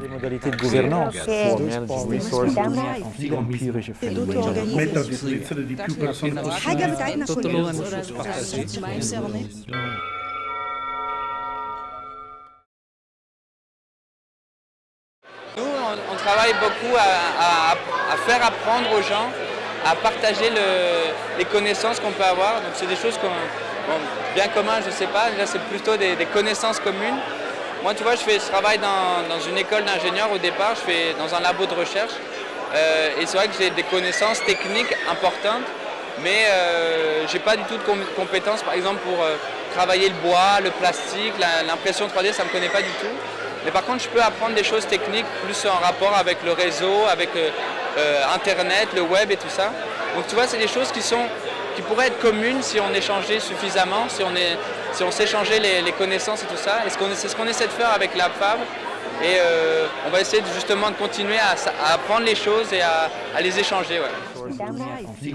les modalités de gouvernance, Nous, on, travaille beaucoup à, faire apprendre aux gens, à partager les connaissances qu'on peut avoir. Donc c'est des choses bien commun, je ne sais pas, là c'est plutôt des connaissances communes. Moi, tu vois, je, fais, je travaille dans, dans une école d'ingénieurs au départ, je fais dans un labo de recherche. Euh, et c'est vrai que j'ai des connaissances techniques importantes, mais euh, j'ai pas du tout de com- compétences, par exemple, pour euh, travailler le bois, le plastique, la- l'impression 3D, ça ne me connaît pas du tout. Mais par contre, je peux apprendre des choses techniques plus en rapport avec le réseau, avec Internet, le web et tout ça. Donc tu vois, c'est des choses qui, sont, qui pourraient être communes si on échangeait suffisamment, si on, est, si on s'échangeait les, les connaissances et tout ça. Et ce qu'on- c'est ce qu'on essaie de faire avec la Fab. Et euh, on va essayer de- justement de continuer à, apprendre les choses et à, à les échanger. Ouais. Die